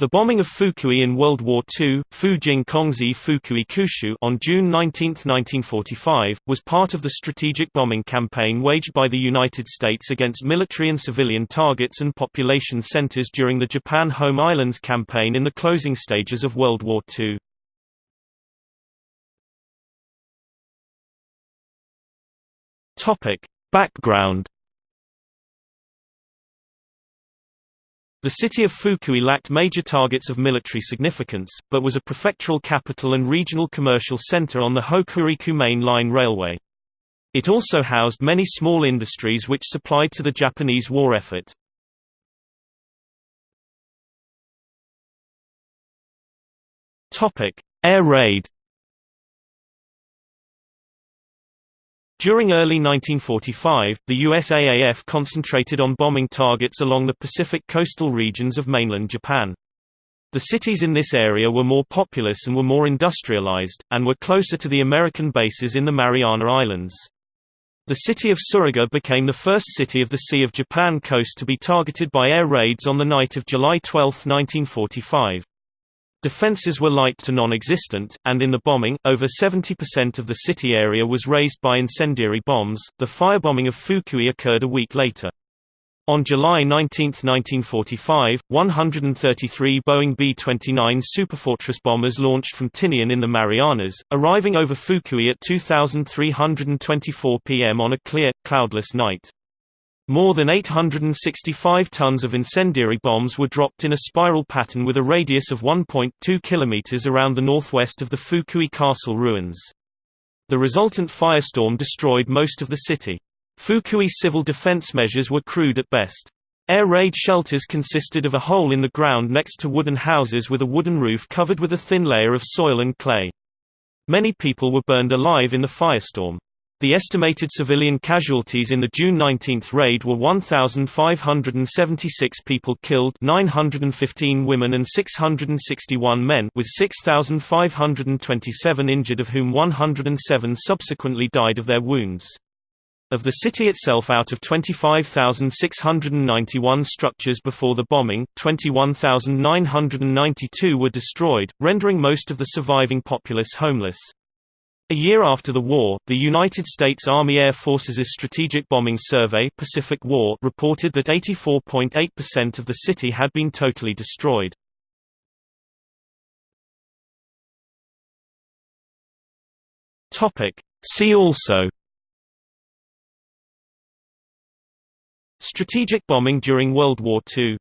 The bombing of Fukui in World War II, Fujing Kongzi Fukui Kushu on June 19, 1945, was part of the strategic bombing campaign waged by the United States against military and civilian targets and population centers during the Japan Home Islands campaign in the closing stages of World War II. Topic: Background The city of Fukui lacked major targets of military significance, but was a prefectural capital and regional commercial center on the Hokuriku Main Line Railway. It also housed many small industries which supplied to the Japanese war effort. Air raid During early 1945, the USAAF concentrated on bombing targets along the Pacific coastal regions of mainland Japan. The cities in this area were more populous and were more industrialized, and were closer to the American bases in the Mariana Islands. The city of Tsuruga became the first city of the Sea of Japan coast to be targeted by air raids on the night of July 12, 1945. Defences were light to non-existent, and in the bombing, over 70% of the city area was razed by incendiary bombs. The firebombing of Fukui occurred a week later. On July 19, 1945, 133 Boeing B-29 Superfortress bombers launched from Tinian in the Marianas, arriving over Fukui at 2324 pm on a clear, cloudless night. More than 865 tons of incendiary bombs were dropped in a spiral pattern with a radius of 1.2 km around the northwest of the Fukui Castle ruins. The resultant firestorm destroyed most of the city. Fukui civil defense measures were crude at best. Air raid shelters consisted of a hole in the ground next to wooden houses with a wooden roof covered with a thin layer of soil and clay. Many people were burned alive in the firestorm. The estimated civilian casualties in the June 19 raid were 1,576 people killed 915 women and 661 men with 6,527 injured of whom 107 subsequently died of their wounds. Of the city itself out of 25,691 structures before the bombing, 21,992 were destroyed, rendering most of the surviving populace homeless. A year after the war, the United States Army Air Forces' Strategic Bombing Survey Pacific war reported that 84.8% of the city had been totally destroyed. See also. Strategic bombing during World War II